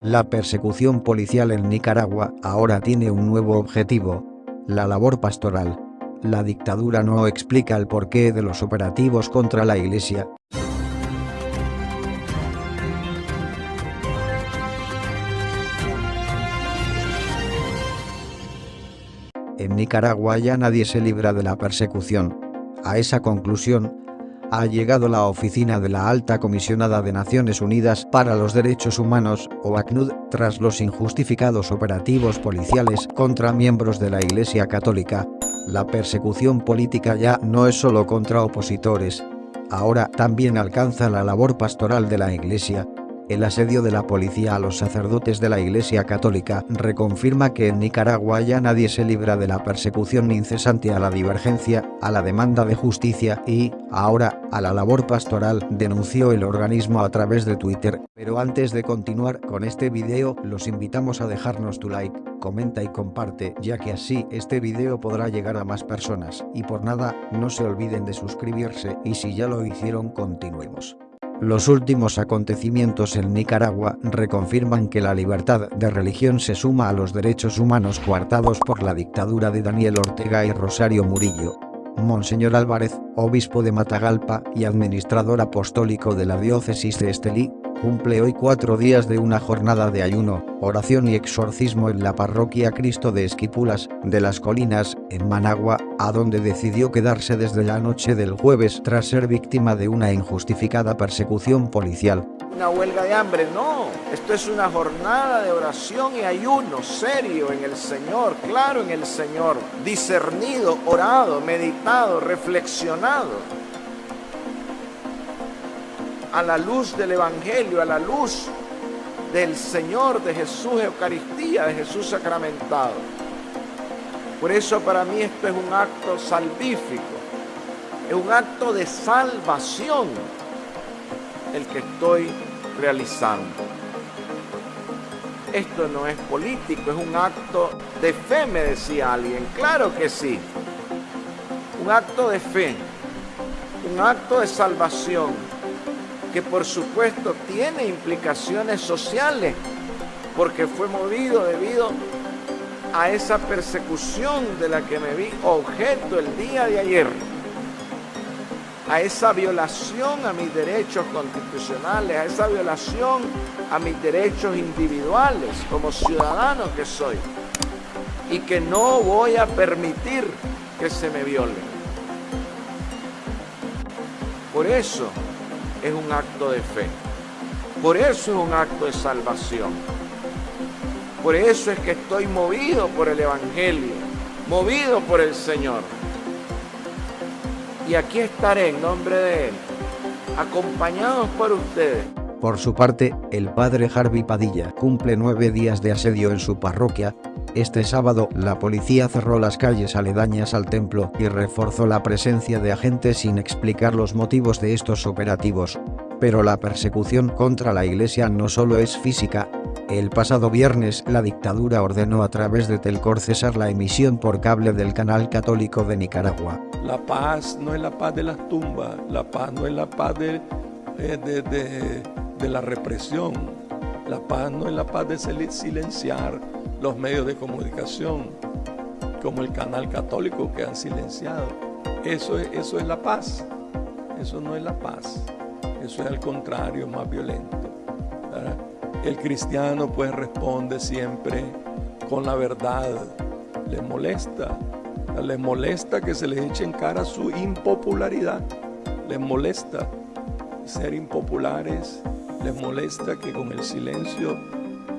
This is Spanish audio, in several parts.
La persecución policial en Nicaragua ahora tiene un nuevo objetivo. La labor pastoral. La dictadura no explica el porqué de los operativos contra la iglesia. En Nicaragua ya nadie se libra de la persecución. A esa conclusión, ha llegado la oficina de la Alta Comisionada de Naciones Unidas para los Derechos Humanos, o ACNUD, tras los injustificados operativos policiales contra miembros de la Iglesia Católica. La persecución política ya no es solo contra opositores. Ahora también alcanza la labor pastoral de la Iglesia, el asedio de la policía a los sacerdotes de la Iglesia Católica reconfirma que en Nicaragua ya nadie se libra de la persecución incesante a la divergencia, a la demanda de justicia y, ahora, a la labor pastoral, denunció el organismo a través de Twitter. Pero antes de continuar con este video, los invitamos a dejarnos tu like, comenta y comparte, ya que así este video podrá llegar a más personas. Y por nada, no se olviden de suscribirse y si ya lo hicieron continuemos. Los últimos acontecimientos en Nicaragua reconfirman que la libertad de religión se suma a los derechos humanos coartados por la dictadura de Daniel Ortega y Rosario Murillo. Monseñor Álvarez, obispo de Matagalpa y administrador apostólico de la diócesis de Estelí, cumple hoy cuatro días de una jornada de ayuno, oración y exorcismo en la parroquia Cristo de Esquipulas, de las Colinas, en Managua, a donde decidió quedarse desde la noche del jueves tras ser víctima de una injustificada persecución policial. Una huelga de hambre, no. Esto es una jornada de oración y ayuno serio en el Señor, claro en el Señor, discernido, orado, meditado, reflexionado a la luz del Evangelio, a la luz del Señor, de Jesús Eucaristía, de Jesús sacramentado. Por eso para mí esto es un acto salvífico, es un acto de salvación el que estoy realizando. Esto no es político, es un acto de fe, me decía alguien. Claro que sí. Un acto de fe, un acto de salvación que por supuesto tiene implicaciones sociales, porque fue movido debido a esa persecución de la que me vi objeto el día de ayer, a esa violación a mis derechos constitucionales, a esa violación a mis derechos individuales como ciudadano que soy, y que no voy a permitir que se me viole. Por eso, es un acto de fe. Por eso es un acto de salvación. Por eso es que estoy movido por el Evangelio, movido por el Señor. Y aquí estaré en nombre de Él, acompañados por ustedes. Por su parte, el padre Harvey Padilla cumple nueve días de asedio en su parroquia. Este sábado, la policía cerró las calles aledañas al templo y reforzó la presencia de agentes sin explicar los motivos de estos operativos. Pero la persecución contra la iglesia no solo es física, el pasado viernes la dictadura ordenó a través de Telcor cesar la emisión por cable del canal católico de Nicaragua. La paz no es la paz de las tumbas, la paz no es la paz de, de de la represión. La paz no es la paz de silenciar los medios de comunicación, como el canal católico que han silenciado. Eso es, eso es la paz. Eso no es la paz. Eso es al contrario, más violento. El cristiano pues responde siempre con la verdad. Le molesta. Le molesta que se le eche en cara su impopularidad. Les molesta ser impopulares les molesta que con el silencio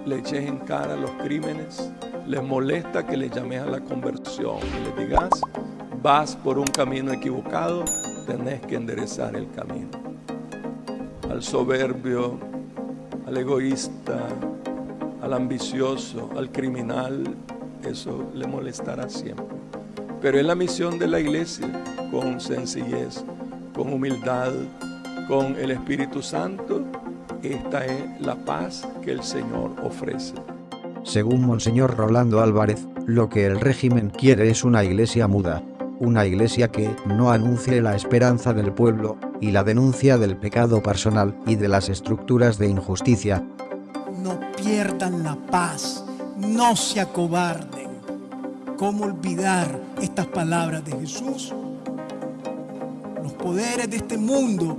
le eches en cara los crímenes, les molesta que le llames a la conversión y les digas, vas por un camino equivocado, tenés que enderezar el camino. Al soberbio, al egoísta, al ambicioso, al criminal, eso le molestará siempre. Pero es la misión de la iglesia, con sencillez, con humildad, con el Espíritu Santo, esta es la paz que el Señor ofrece. Según Monseñor Rolando Álvarez, lo que el régimen quiere es una iglesia muda, una iglesia que no anuncie la esperanza del pueblo, y la denuncia del pecado personal y de las estructuras de injusticia. No pierdan la paz, no se acobarden. ¿Cómo olvidar estas palabras de Jesús? Los poderes de este mundo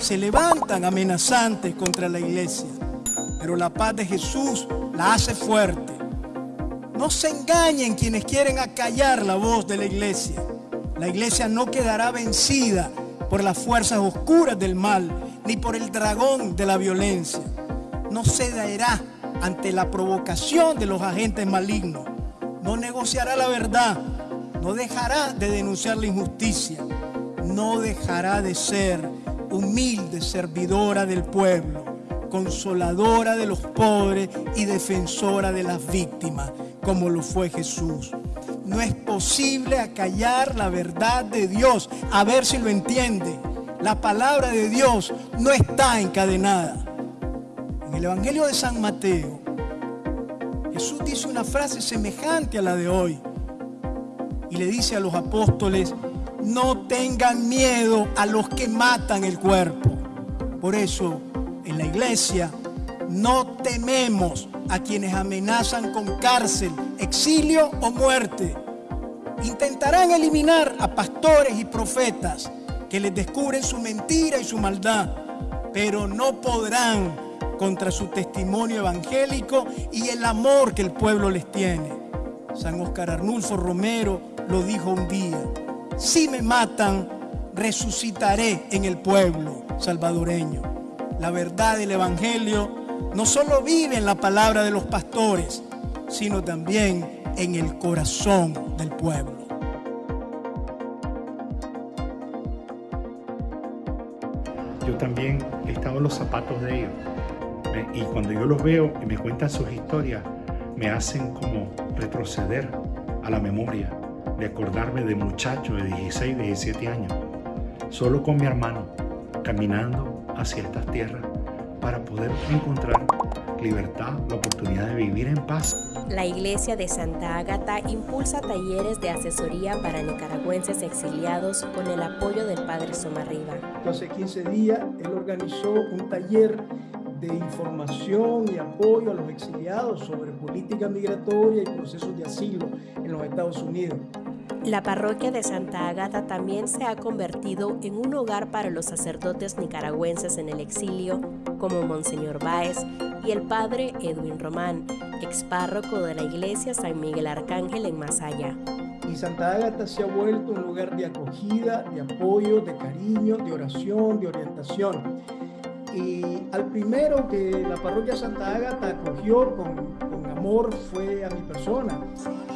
se levantan amenazantes contra la iglesia, pero la paz de Jesús la hace fuerte. No se engañen quienes quieren acallar la voz de la iglesia. La iglesia no quedará vencida por las fuerzas oscuras del mal, ni por el dragón de la violencia. No cederá ante la provocación de los agentes malignos. No negociará la verdad. No dejará de denunciar la injusticia. No dejará de ser humilde servidora del pueblo, consoladora de los pobres y defensora de las víctimas, como lo fue Jesús. No es posible acallar la verdad de Dios. A ver si lo entiende. La palabra de Dios no está encadenada. En el Evangelio de San Mateo, Jesús dice una frase semejante a la de hoy. Y le dice a los apóstoles, no tengan miedo a los que matan el cuerpo. Por eso, en la iglesia, no tememos a quienes amenazan con cárcel, exilio o muerte. Intentarán eliminar a pastores y profetas que les descubren su mentira y su maldad, pero no podrán contra su testimonio evangélico y el amor que el pueblo les tiene. San Oscar Arnulfo Romero lo dijo un día, si me matan, resucitaré en el pueblo salvadoreño. La verdad del Evangelio no solo vive en la palabra de los pastores, sino también en el corazón del pueblo. Yo también he estado en los zapatos de ellos. Y cuando yo los veo y me cuentan sus historias, me hacen como retroceder a la memoria de acordarme de muchachos de 16, 17 años, solo con mi hermano, caminando hacia estas tierras para poder encontrar libertad, la oportunidad de vivir en paz. La Iglesia de Santa Ágata impulsa talleres de asesoría para nicaragüenses exiliados con el apoyo del Padre Somarriba. Hace 15 días él organizó un taller de información y apoyo a los exiliados sobre política migratoria y procesos de asilo en los Estados Unidos. La parroquia de Santa Agata también se ha convertido en un hogar para los sacerdotes nicaragüenses en el exilio, como Monseñor Báez y el padre Edwin Román, ex párroco de la iglesia San Miguel Arcángel en Masaya. Y Santa Agata se ha vuelto un lugar de acogida, de apoyo, de cariño, de oración, de orientación. Y al primero que la parroquia Santa Agata acogió con, con amor fue a mi persona.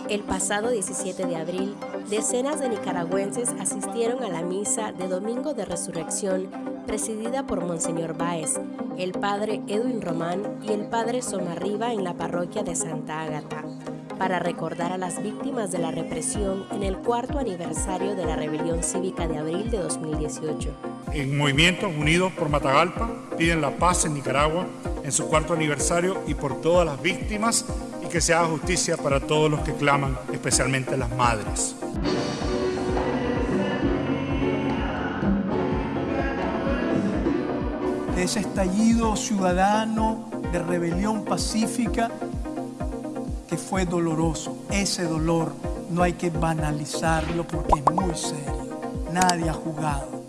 El pasado 17 de abril, decenas de nicaragüenses asistieron a la misa de Domingo de Resurrección presidida por Monseñor Báez, el padre Edwin Román y el padre Somarriba en la parroquia de Santa Ágata, para recordar a las víctimas de la represión en el cuarto aniversario de la rebelión cívica de abril de 2018. En Movimiento Unidos por Matagalpa piden la paz en Nicaragua en su cuarto aniversario y por todas las víctimas y que se haga justicia para todos los que claman, especialmente las madres. Ese estallido ciudadano de rebelión pacífica que fue doloroso. Ese dolor no hay que banalizarlo porque es muy serio. Nadie ha jugado.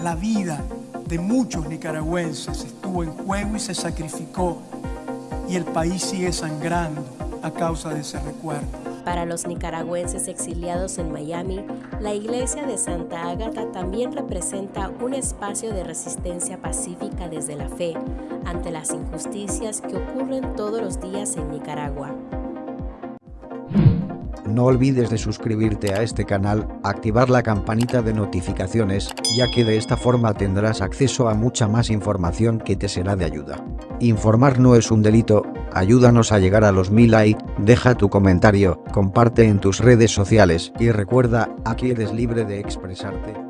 La vida de muchos nicaragüenses estuvo en juego y se sacrificó y el país sigue sangrando a causa de ese recuerdo. Para los nicaragüenses exiliados en Miami, la iglesia de Santa Ágata también representa un espacio de resistencia pacífica desde la fe ante las injusticias que ocurren todos los días en Nicaragua. No olvides de suscribirte a este canal, activar la campanita de notificaciones, ya que de esta forma tendrás acceso a mucha más información que te será de ayuda. Informar no es un delito, ayúdanos a llegar a los mil likes, deja tu comentario, comparte en tus redes sociales y recuerda, aquí eres libre de expresarte.